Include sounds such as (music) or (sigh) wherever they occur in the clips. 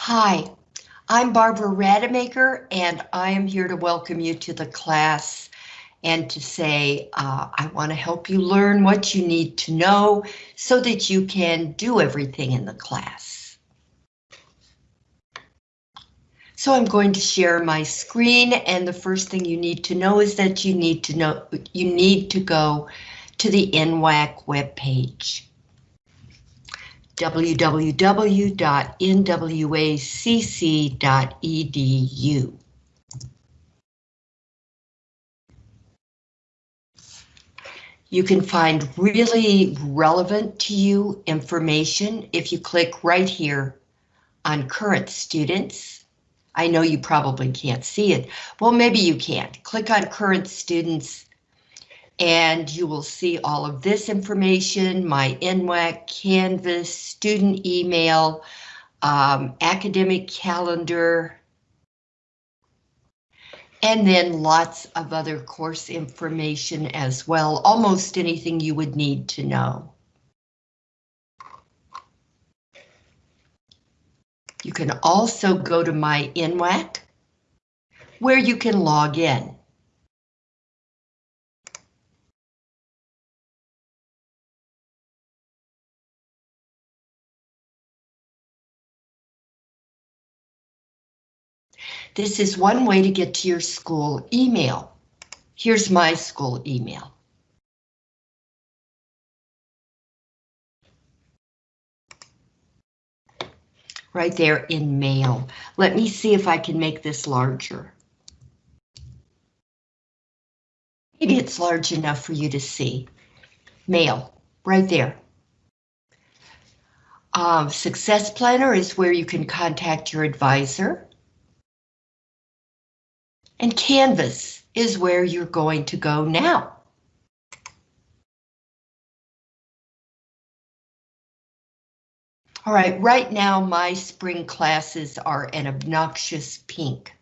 Hi, I'm Barbara Rademacher and I am here to welcome you to the class and to say uh, I want to help you learn what you need to know so that you can do everything in the class. So I'm going to share my screen and the first thing you need to know is that you need to know you need to go to the NWACC webpage www.nwacc.edu. You can find really relevant to you information if you click right here on current students. I know you probably can't see it. Well, maybe you can't. Click on current students and you will see all of this information, my NWACC, Canvas, student email, um, academic calendar, and then lots of other course information as well, almost anything you would need to know. You can also go to my NWACC, where you can log in. This is one way to get to your school email. Here's my school email. Right there in mail. Let me see if I can make this larger. Maybe it's large enough for you to see. Mail, right there. Um, Success Planner is where you can contact your advisor. And Canvas is where you're going to go now. All right, right now my spring classes are an obnoxious pink,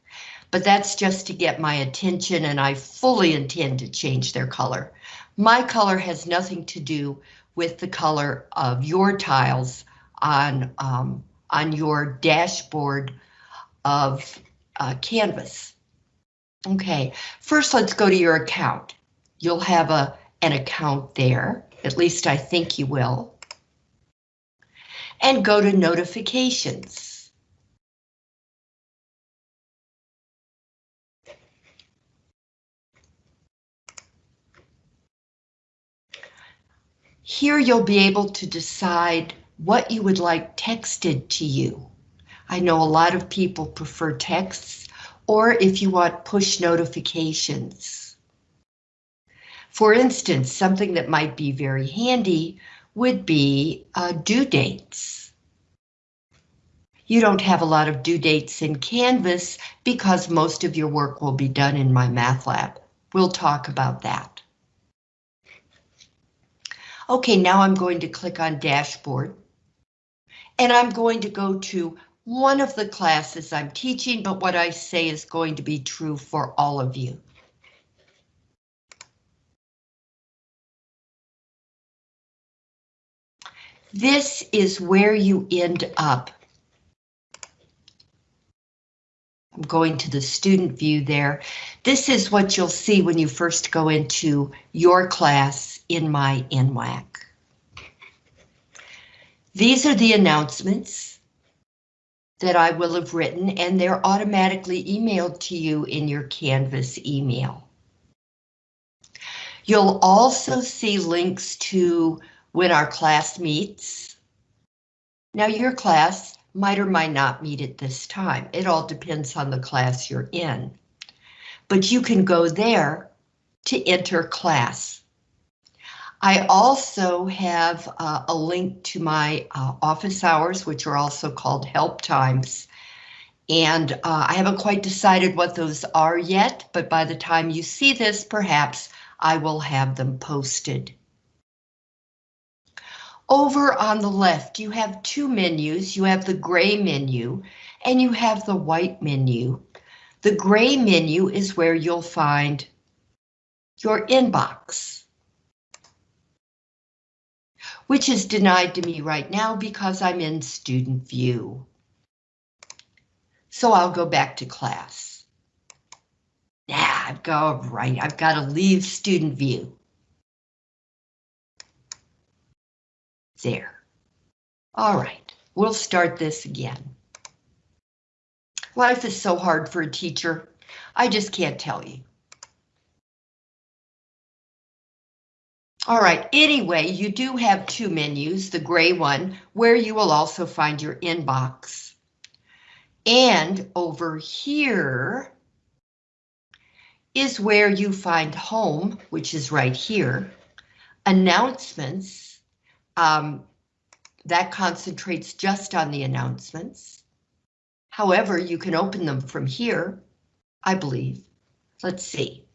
but that's just to get my attention and I fully intend to change their color. My color has nothing to do with the color of your tiles on, um, on your dashboard of uh, Canvas. Okay, first let's go to your account. You'll have a an account there, at least I think you will. And go to notifications. Here you'll be able to decide what you would like texted to you. I know a lot of people prefer texts or if you want push notifications. For instance, something that might be very handy would be uh, due dates. You don't have a lot of due dates in Canvas because most of your work will be done in my math lab. We'll talk about that. Okay, now I'm going to click on Dashboard. And I'm going to go to one of the classes I'm teaching, but what I say is going to be true for all of you. This is where you end up. I'm going to the student view there. This is what you'll see when you first go into your class in my NWACC. These are the announcements that I will have written and they're automatically emailed to you in your Canvas email. You'll also see links to when our class meets. Now your class might or might not meet at this time. It all depends on the class you're in. But you can go there to enter class. I also have uh, a link to my uh, office hours, which are also called help times. And uh, I haven't quite decided what those are yet, but by the time you see this, perhaps I will have them posted. Over on the left, you have two menus. You have the gray menu and you have the white menu. The gray menu is where you'll find your inbox which is denied to me right now because I'm in student view. So I'll go back to class. Yeah, I've got, right, I've got to leave student view. There. All right, we'll start this again. Life is so hard for a teacher. I just can't tell you. All right, anyway, you do have two menus, the gray one, where you will also find your inbox. And over here is where you find home, which is right here. Announcements, um, that concentrates just on the announcements. However, you can open them from here, I believe. Let's see.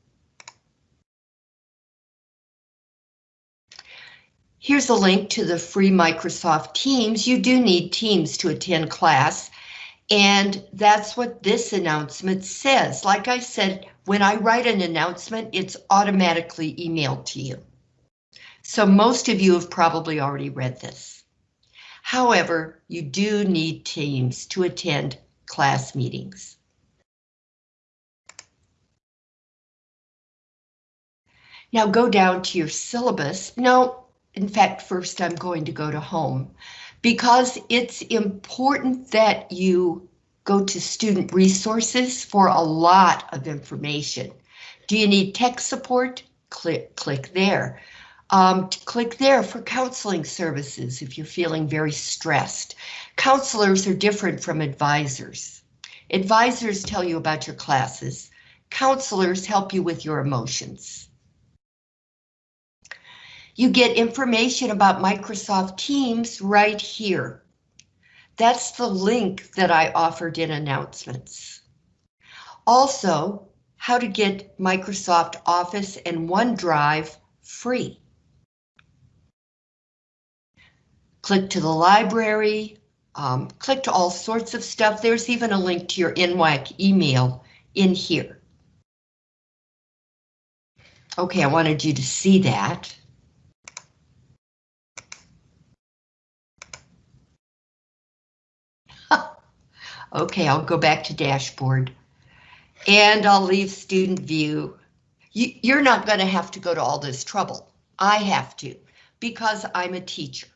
Here's a link to the free Microsoft Teams. You do need Teams to attend class, and that's what this announcement says. Like I said, when I write an announcement, it's automatically emailed to you. So most of you have probably already read this. However, you do need Teams to attend class meetings. Now go down to your syllabus. No, in fact, first I'm going to go to home because it's important that you go to student resources for a lot of information. Do you need tech support? Click, click there. Um, click there for counseling services if you're feeling very stressed. Counselors are different from advisors. Advisors tell you about your classes. Counselors help you with your emotions. You get information about Microsoft Teams right here. That's the link that I offered in announcements. Also, how to get Microsoft Office and OneDrive free. Click to the library, um, click to all sorts of stuff. There's even a link to your NWACC email in here. Okay, I wanted you to see that. Okay, I'll go back to dashboard. And I'll leave student view. You, you're not going to have to go to all this trouble. I have to, because I'm a teacher.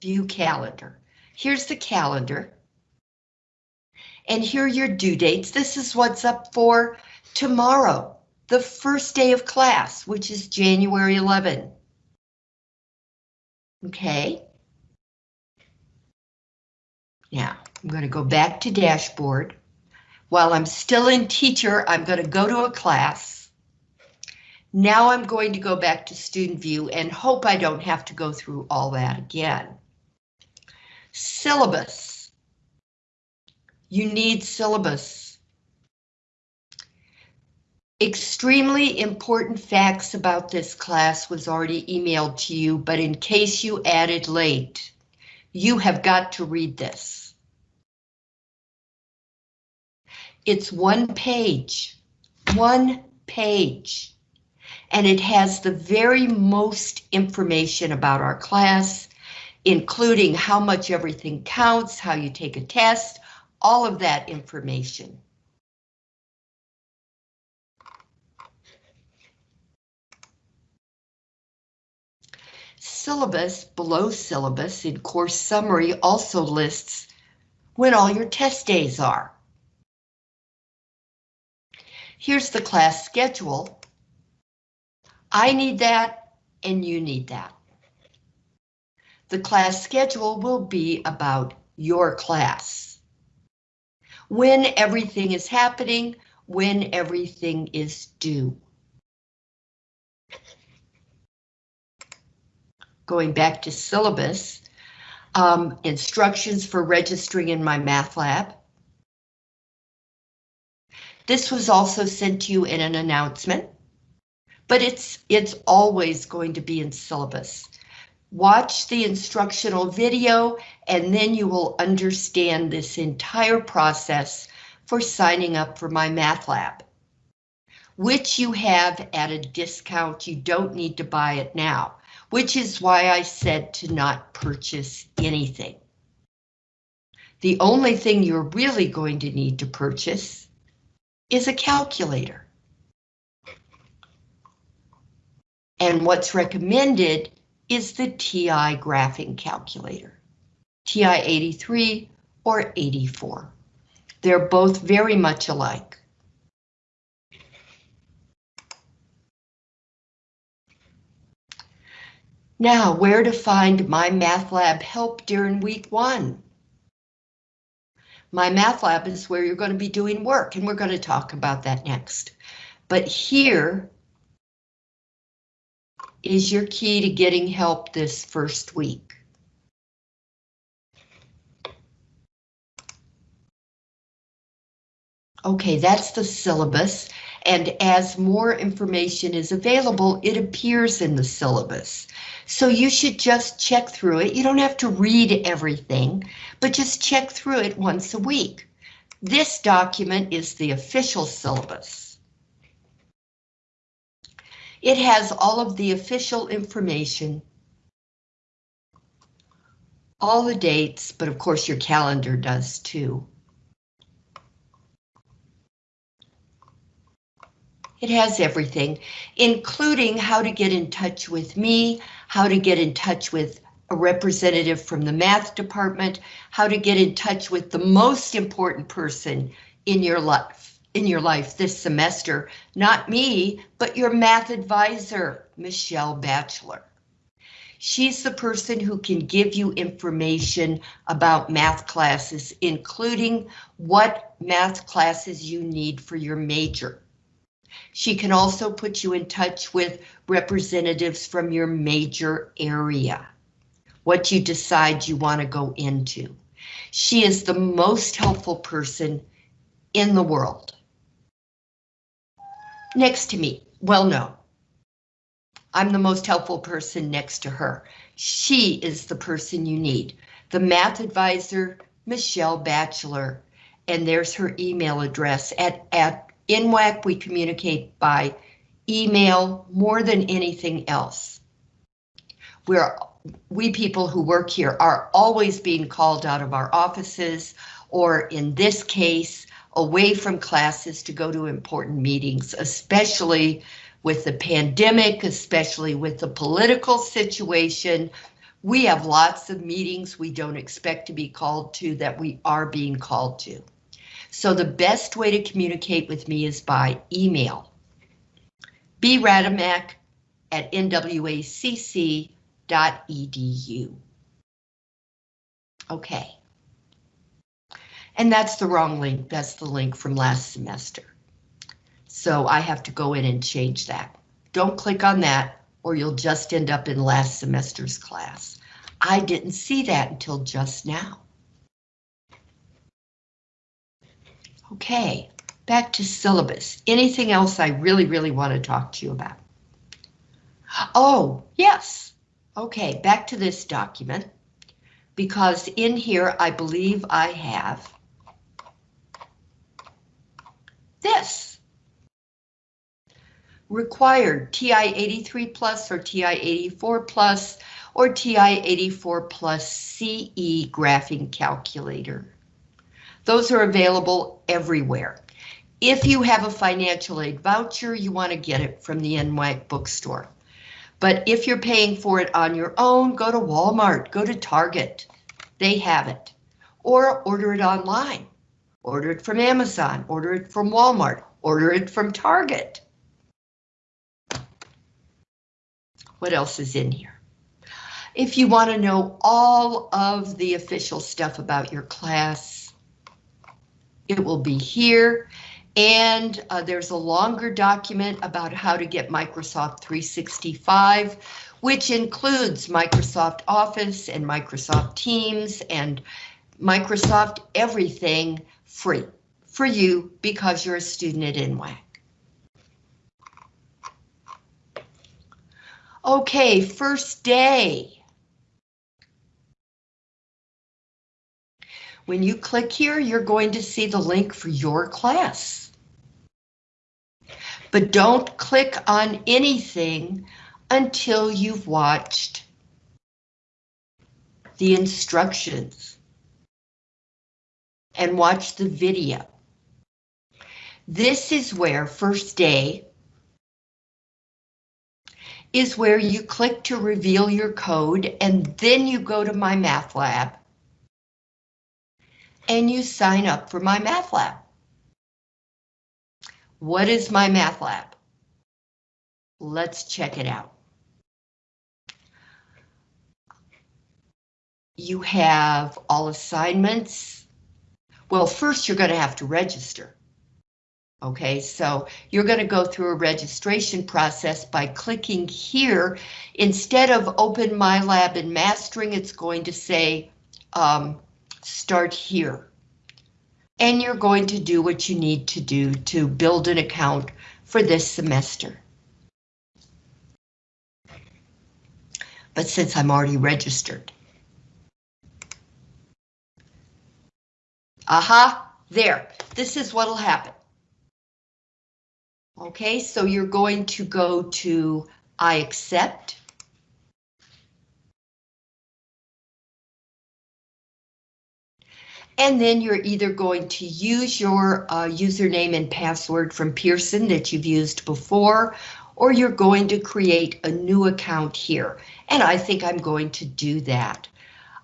View calendar. Here's the calendar. And here are your due dates. This is what's up for tomorrow, the first day of class, which is January 11. Okay. Now, I'm going to go back to dashboard. While I'm still in teacher, I'm going to go to a class. Now I'm going to go back to student view and hope I don't have to go through all that again. Syllabus. You need syllabus. Extremely important facts about this class was already emailed to you, but in case you added late, you have got to read this. It's one page, one page, and it has the very most information about our class, including how much everything counts, how you take a test, all of that information. Syllabus below syllabus in course summary also lists when all your test days are. Here's the class schedule. I need that and you need that. The class schedule will be about your class. When everything is happening, when everything is due. Going back to syllabus, um, instructions for registering in my math lab. This was also sent to you in an announcement, but it's it's always going to be in syllabus. Watch the instructional video and then you will understand this entire process for signing up for my math lab, which you have at a discount. You don't need to buy it now, which is why I said to not purchase anything. The only thing you're really going to need to purchase is a calculator. And what's recommended is the TI graphing calculator, TI 83 or 84. They're both very much alike. Now, where to find my Math Lab help during week one? My Math Lab is where you're going to be doing work, and we're going to talk about that next. But here is your key to getting help this first week. Okay, that's the syllabus, and as more information is available, it appears in the syllabus. So you should just check through it. You don't have to read everything, but just check through it once a week. This document is the official syllabus. It has all of the official information, all the dates, but of course your calendar does too. It has everything, including how to get in touch with me, how to get in touch with a representative from the math department, how to get in touch with the most important person in your life, in your life this semester, not me, but your math advisor, Michelle Batchelor. She's the person who can give you information about math classes, including what math classes you need for your major. She can also put you in touch with representatives from your major area, what you decide you want to go into. She is the most helpful person in the world. Next to me, well, no. I'm the most helpful person next to her. She is the person you need. The math advisor, Michelle Batchelor, and there's her email address at, at NWACC, we communicate by email more than anything else. We're, we people who work here are always being called out of our offices, or in this case, away from classes to go to important meetings, especially with the pandemic, especially with the political situation. We have lots of meetings we don't expect to be called to that we are being called to. So the best way to communicate with me is by email. bradimac at nwacc.edu. Okay. And that's the wrong link. That's the link from last semester. So I have to go in and change that. Don't click on that or you'll just end up in last semester's class. I didn't see that until just now. Okay, back to syllabus. Anything else I really, really want to talk to you about? Oh, yes. Okay, back to this document. Because in here, I believe I have this. Required TI 83 plus or TI 84 plus or TI 84 plus CE graphing calculator. Those are available everywhere. If you have a financial aid voucher, you want to get it from the NY bookstore. But if you're paying for it on your own, go to Walmart, go to Target. They have it. Or order it online. Order it from Amazon, order it from Walmart, order it from Target. What else is in here? If you want to know all of the official stuff about your class, it will be here. And uh, there's a longer document about how to get Microsoft 365, which includes Microsoft Office and Microsoft Teams and Microsoft everything free for you because you're a student at NWACC. Okay, first day. When you click here, you're going to see the link for your class. But don't click on anything until you've watched the instructions. and watch the video. This is where first day is where you click to reveal your code and then you go to My Math Lab and you sign up for My Math Lab. What is My Math Lab? Let's check it out. You have all assignments. Well, first you're going to have to register. Okay, so you're going to go through a registration process by clicking here. Instead of open my lab and mastering, it's going to say um, start here. And you're going to do what you need to do to build an account for this semester. But since I'm already registered. Aha, there. This is what'll happen. Okay, so you're going to go to I accept. And then you're either going to use your uh, username and password from Pearson that you've used before, or you're going to create a new account here. And I think I'm going to do that.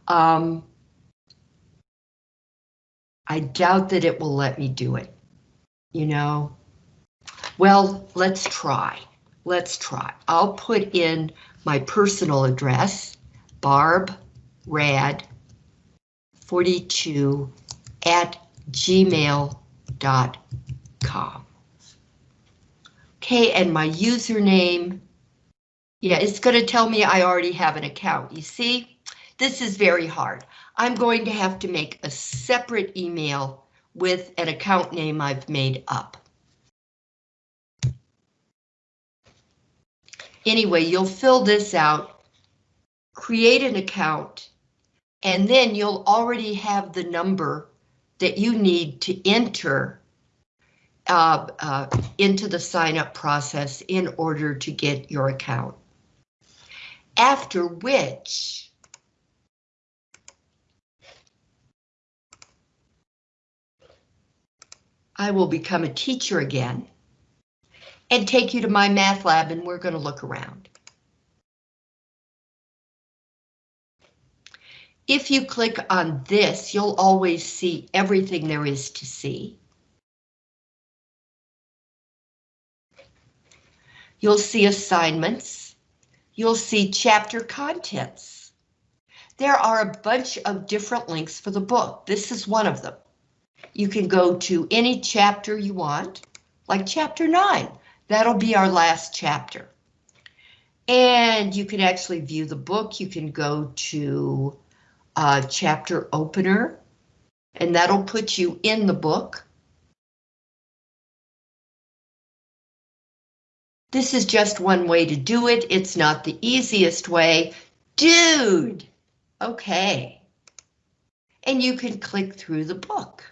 Um, I doubt that it will let me do it. You know, well, let's try. Let's try. I'll put in my personal address, Barb Rad 42 at gmail.com. Okay, and my username, yeah, it's going to tell me I already have an account. You see, this is very hard. I'm going to have to make a separate email with an account name I've made up. Anyway, you'll fill this out, create an account, and then you'll already have the number that you need to enter uh, uh, into the sign up process in order to get your account. After which, I will become a teacher again and take you to my math lab and we're going to look around. If you click on this, you'll always see everything there is to see. You'll see assignments. You'll see chapter contents. There are a bunch of different links for the book. This is one of them. You can go to any chapter you want, like chapter 9. That'll be our last chapter. And you can actually view the book. You can go to uh, chapter opener, and that'll put you in the book. This is just one way to do it. It's not the easiest way. Dude, okay. And you can click through the book.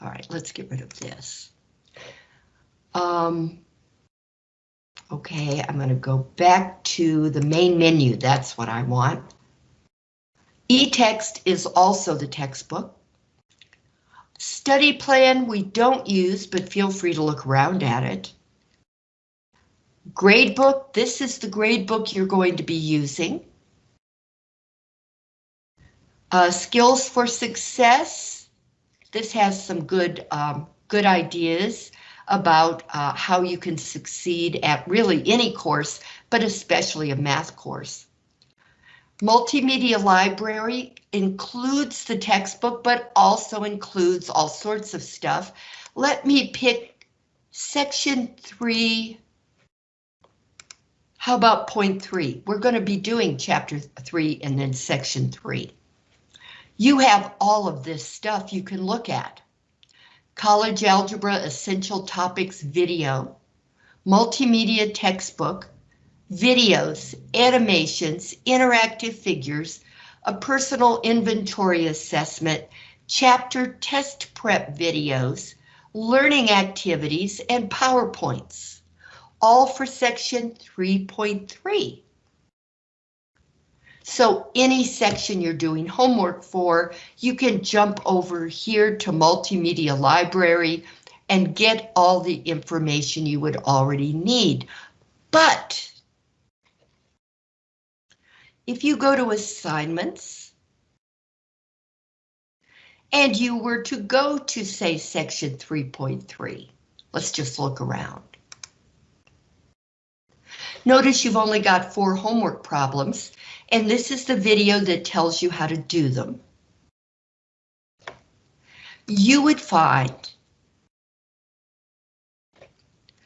All right, let's get rid of this. Um, okay, I'm going to go back to the main menu. That's what I want. E-text is also the textbook. Study plan we don't use, but feel free to look around at it. Gradebook, this is the gradebook you're going to be using. Uh, skills for success, this has some good, um, good ideas about uh, how you can succeed at really any course, but especially a math course. Multimedia library includes the textbook, but also includes all sorts of stuff. Let me pick section three. How about point three? We're going to be doing chapter three and then section three. You have all of this stuff you can look at. College Algebra Essential Topics video, multimedia textbook, videos, animations, interactive figures, a personal inventory assessment, chapter test prep videos, learning activities, and PowerPoints, all for section 3.3. So any section you're doing homework for, you can jump over here to Multimedia Library and get all the information you would already need. But if you go to assignments and you were to go to say section 3.3, let's just look around. Notice you've only got four homework problems, and this is the video that tells you how to do them. You would find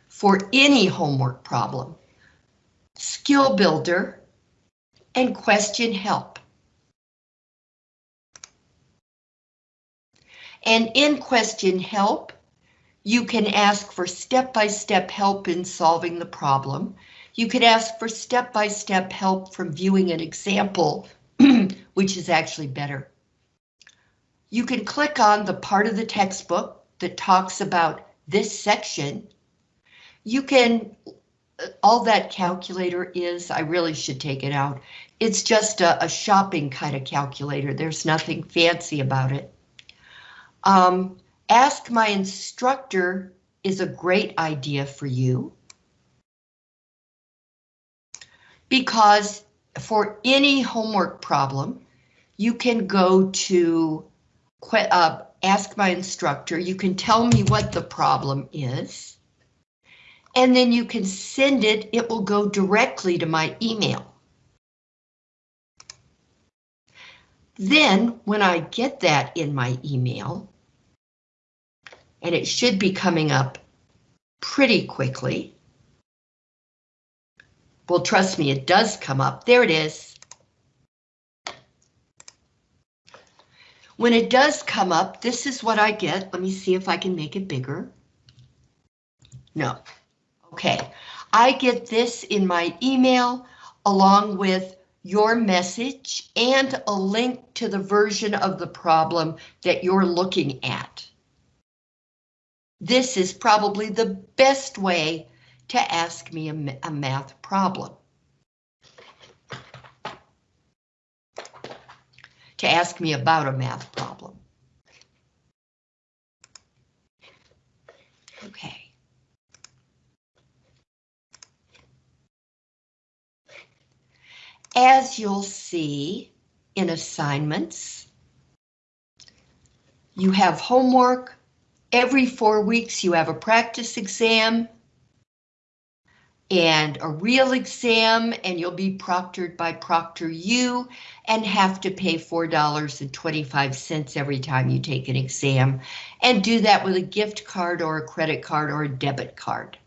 for any homework problem, skill builder, and question help. And in question help, you can ask for step-by-step -step help in solving the problem. You could ask for step-by-step -step help from viewing an example, (clears throat) which is actually better. You can click on the part of the textbook that talks about this section. You can, all that calculator is, I really should take it out. It's just a, a shopping kind of calculator. There's nothing fancy about it. Um, ask my instructor is a great idea for you. Because for any homework problem, you can go to uh, ask my instructor, you can tell me what the problem is, and then you can send it, it will go directly to my email. Then when I get that in my email, and it should be coming up pretty quickly, well, trust me, it does come up. There it is. When it does come up, this is what I get. Let me see if I can make it bigger. No. Okay. I get this in my email along with your message and a link to the version of the problem that you're looking at. This is probably the best way to ask me a, a math problem. To ask me about a math problem. Okay. As you'll see in assignments, you have homework. Every four weeks you have a practice exam and a real exam and you'll be proctored by ProctorU and have to pay $4.25 every time you take an exam and do that with a gift card or a credit card or a debit card.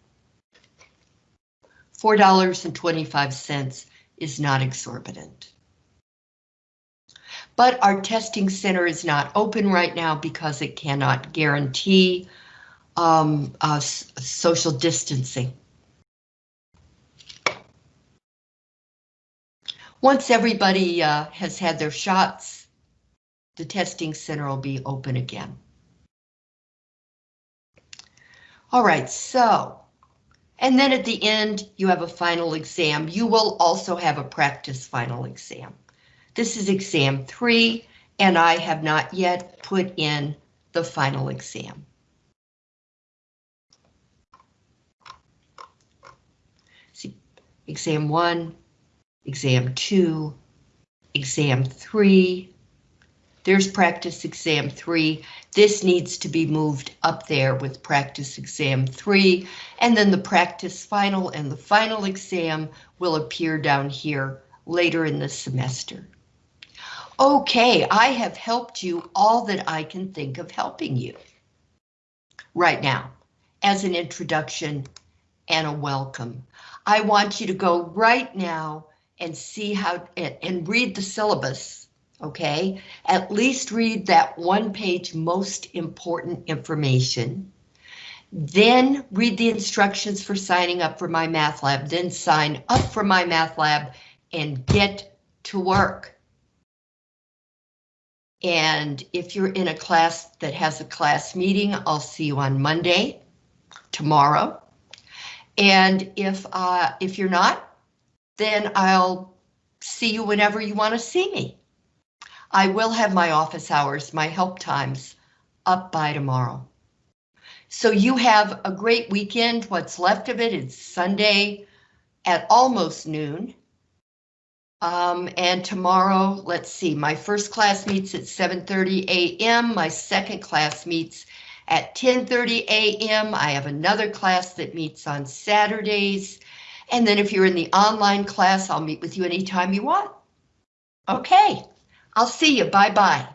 $4.25 is not exorbitant. But our testing center is not open right now because it cannot guarantee um, uh, social distancing. Once everybody uh, has had their shots, the testing center will be open again. All right, so, and then at the end, you have a final exam. You will also have a practice final exam. This is exam three, and I have not yet put in the final exam. See, exam one, exam two, exam three. There's practice exam three. This needs to be moved up there with practice exam three, and then the practice final and the final exam will appear down here later in the semester. Okay, I have helped you all that I can think of helping you right now as an introduction and a welcome. I want you to go right now and see how and read the syllabus. Okay, at least read that one page most important information. Then read the instructions for signing up for my math lab, then sign up for my math lab and get to work. And if you're in a class that has a class meeting, I'll see you on Monday, tomorrow. And if uh, if you're not, then I'll see you whenever you want to see me. I will have my office hours, my help times, up by tomorrow. So you have a great weekend. What's left of it is Sunday at almost noon. Um, and tomorrow, let's see, my first class meets at 7.30 a.m. My second class meets at 10.30 a.m. I have another class that meets on Saturdays. And then if you're in the online class, I'll meet with you anytime you want. Okay, I'll see you. Bye-bye.